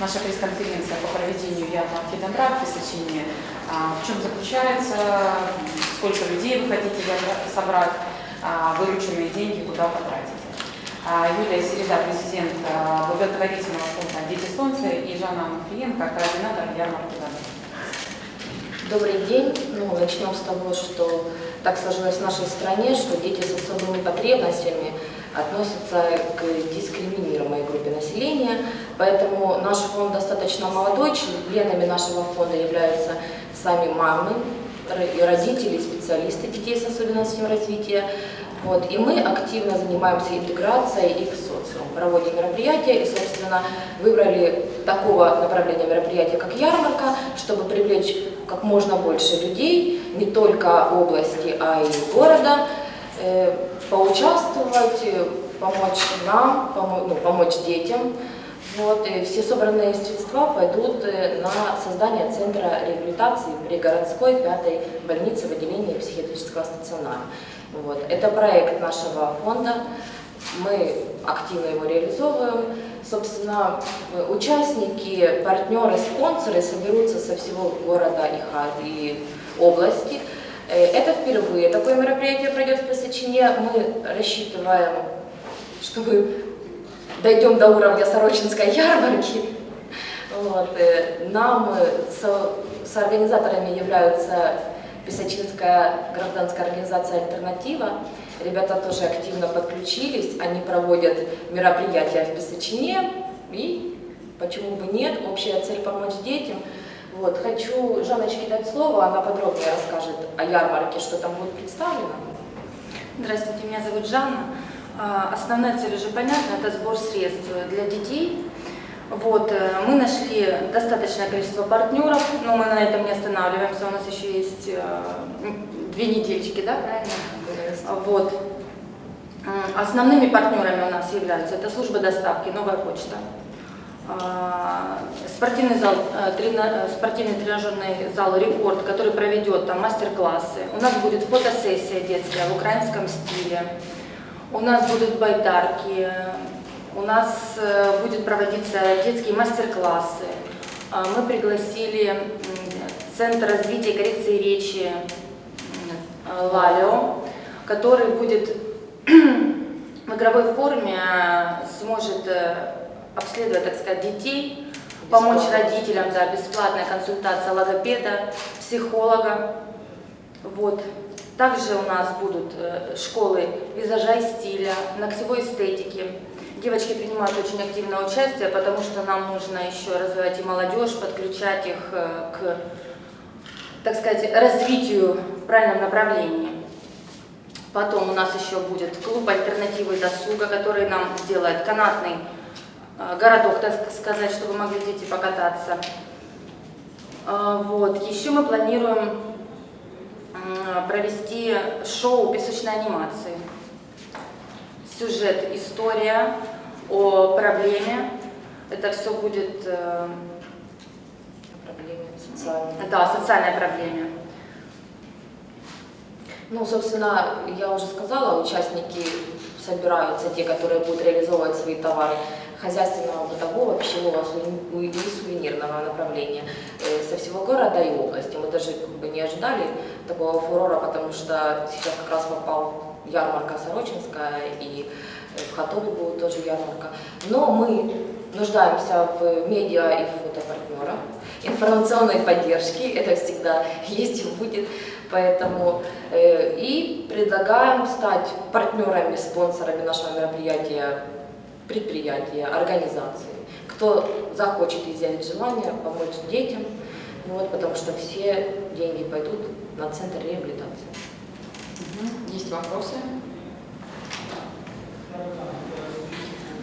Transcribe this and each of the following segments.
наша пресс-конференция по проведению ярмарки добра в Песочине. А, в чем заключается, сколько людей вы хотите собрать, а, вырученные деньги куда потратить. А, Юлия Середа, президент благотворительного фонда «Дети солнца» и Жанна Муфиенко, координатор ярмарки добра. Добрый день. Ну, начнем с того, что так сложилось в нашей стране, что дети с особыми потребностями относятся к дискриминируемой группе населения, поэтому наш фонд достаточно молодой, членами нашего фонда являются сами мамы, родители, специалисты детей с особенностями развития. Вот, и мы активно занимаемся интеграцией их в социум, проводим мероприятия и, собственно, выбрали такого направления мероприятия, как ярмарка, чтобы привлечь как можно больше людей, не только области, а и города, э, поучаствовать, помочь нам, помочь, ну, помочь детям. Вот, и все собранные средства пойдут э, на создание центра реабилитации при городской пятой больнице в отделении психиатрического стационара. Вот. Это проект нашего фонда, мы активно его реализовываем. Собственно, участники, партнеры, спонсоры соберутся со всего города и, области. Э, это впервые такое мероприятие пройдет в Пасачине. Мы рассчитываем, что мы дойдем до уровня Сорочинской ярмарки. Вот. Э, нам с, с организаторами являются Писачинская гражданская организация «Альтернатива». Ребята тоже активно подключились, они проводят мероприятия в Писачине, и почему бы нет, общая цель помочь детям. Вот. Хочу Жанночке дать слово, она подробнее расскажет о ярмарке, что там будет представлено. Здравствуйте, меня зовут Жанна. А, основная цель уже понятна, это сбор средств для детей. Вот, э, мы нашли достаточное количество партнеров, но мы на этом не останавливаемся, у нас еще есть э, две недельки, да, правильно? Вот. Основными партнерами у нас являются это служба доставки, новая почта, а, спортивный зал, э, спортивный тренажерный зал «Рекорд», который проведет там мастер-классы. У нас будет фотосессия детская в украинском стиле. У нас будут байдарки, у нас э, будет проводиться детские мастер-классы. А, мы пригласили Центр развития и коррекции речи Лалио, который будет в игровой форме э, сможет э, обследовать, так сказать, детей, помочь родителям, да, бесплатная консультация логопеда, психолога. Вот. Также у нас будут школы визажа и стиля, ногтевой эстетики, Девочки принимают очень активное участие, потому что нам нужно еще развивать и молодежь, подключать их э, к, так сказать, развитию в правильном направлении. Потом у нас еще будет клуб альтернативы досуга, который нам сделает канатный э, городок, так сказать, чтобы могли дети покататься. Э, вот. Еще мы планируем провести шоу песочной анимации сюжет, история о проблеме. Это все будет... Э, проблеме социальной. Да, социальной проблеме. Ну, собственно, я уже сказала, участники собираются, те, которые будут реализовывать свои товары хозяйственного, бытового, пищевого и сувенирного направления э, со всего города и области. Мы даже как бы не ожидали такого фурора, потому что сейчас как раз попал ярмарка Сорочинская, и в Хатове будет тоже ярмарка. Но мы нуждаемся в медиа и фотопартнерах, информационной поддержке, это всегда есть и будет. Поэтому э, и предлагаем стать партнерами, спонсорами нашего мероприятия, предприятия, организации. Кто захочет изъявить желание помочь детям, вот, потому что все деньги пойдут на центр реабилитации. Есть вопросы?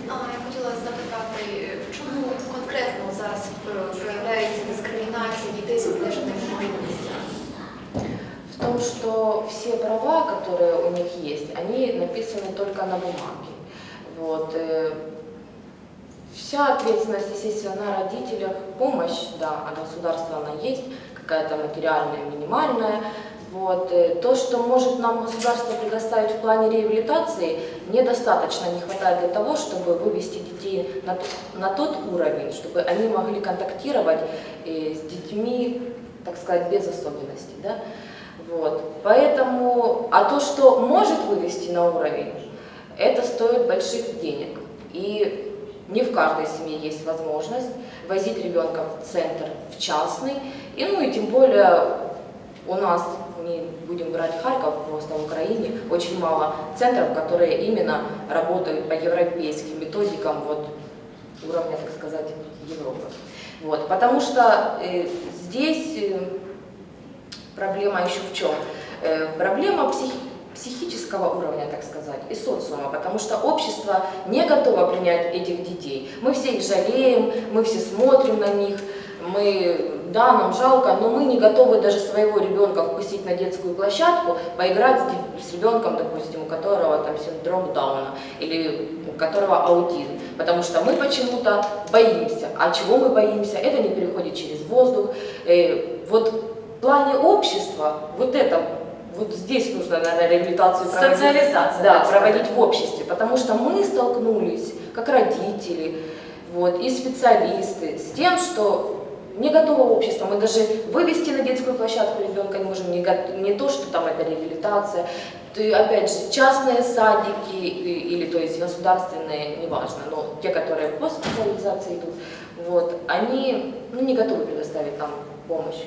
А, я хотіла запитати, в чому конкретно зараз проявляється дискримінація дітей з обмеженими можливостями? в том, что все права, которые у них есть, они написаны только на бумаге. Вот. Э, вся ответственность, естественно, на родителях. Помощь, да, от государства она есть, какая-то материальная, минимальная, Вот. э, То, что может нам государство предоставить в плане реабилитации, недостаточно, не хватает для того, чтобы вывести детей на, на тот уровень, чтобы они могли контактировать э, с детьми, так сказать, без особенностей. Да? Вот. Поэтому, а то, что может вывести на уровень, это стоит больших денег. И не в каждой семье есть возможность возить ребенка в центр, в частный. И ну и тем более у нас, не будем брать Харьков, просто в Украине очень мало центров, которые именно работают по европейским методикам вот, уровня, так сказать, Европы. Вот, потому что э, здесь э, проблема еще в чем? Э, проблема психи- психического уровня, так сказать, и социума, потому что общество не готово принять этих детей. Мы все их жалеем, мы все смотрим на них, мы, да, нам жалко, но мы не готовы даже своего ребенка впустить на детскую площадку, поиграть с, с ребенком, допустим, у которого там синдром Дауна или у которого аутизм, потому что мы почему-то боимся. А чего мы боимся? Это не переходит через воздух. Э, вот в плане общества вот это вот здесь нужно, наверное, реабилитацию проводить. Социализация, Да, проводить сказать. в обществе, потому что мы столкнулись, как родители, вот, и специалисты, с тем, что не готово общество. Мы даже вывести на детскую площадку ребенка не можем, не, не то, что там это реабилитация. Ты, опять же, частные садики или, то есть, государственные, неважно, но те, которые по специализации идут, вот, они ну, не готовы предоставить нам помощь.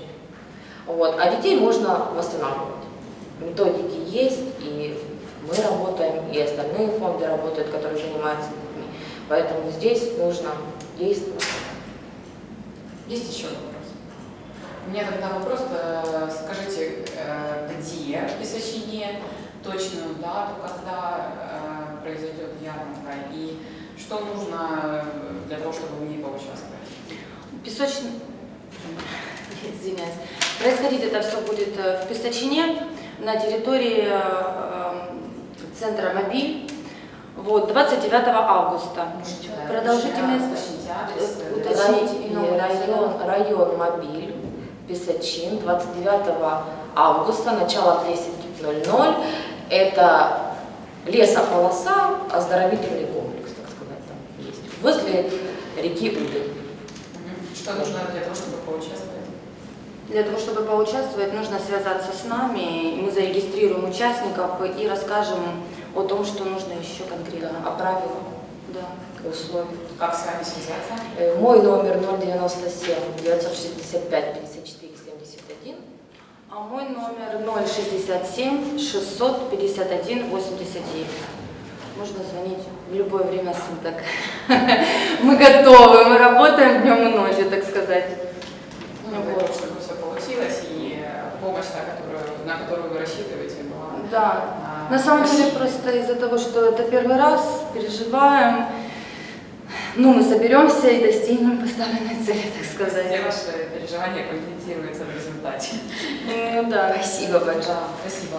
Вот, а детей можно восстанавливать. Методики есть, и мы работаем, и остальные фонды работают, которые занимаются детьми. Поэтому здесь нужно действовать. Есть еще вопрос? У меня тогда вопрос, э, скажите, э, где песочине, точную дату, когда э, произойдет ярмарка, и что нужно для того, чтобы в ней поучаствовать? Песочный... Извиняюсь. Происходить это все будет э, в Песочине, на территории э, э, центра «Мобиль». Вот, 29 августа. Продолжительность... И номер район, район Мобиль, Песочин, 29 августа, начало в 10.00. Это лесополоса, оздоровительный комплекс, так сказать, там есть. Возле реки Уды. Что нужно для того, чтобы поучаствовать? Для того, чтобы поучаствовать, нужно связаться с нами, мы зарегистрируем участников и расскажем о том, что нужно еще конкретно. А правила, Да. условия. Как с вами связаться? Э, Мой номер 097 965 54 71. А мой номер 067 651 89. Можно звонить в любое время суток. Мы готовы, мы работаем днем и ночью, так сказать. Ну, дай бог, чтобы все получилось, и та, которую, на которую вы рассчитываете, была. Да. а, На самом деле просто из-за того, что это первый раз, переживаем, ну мы соберемся и достигнем поставленной цели, так Все сказать. ваши переживания компенсируются в результате. Ну да. Спасибо большое. Да, спасибо.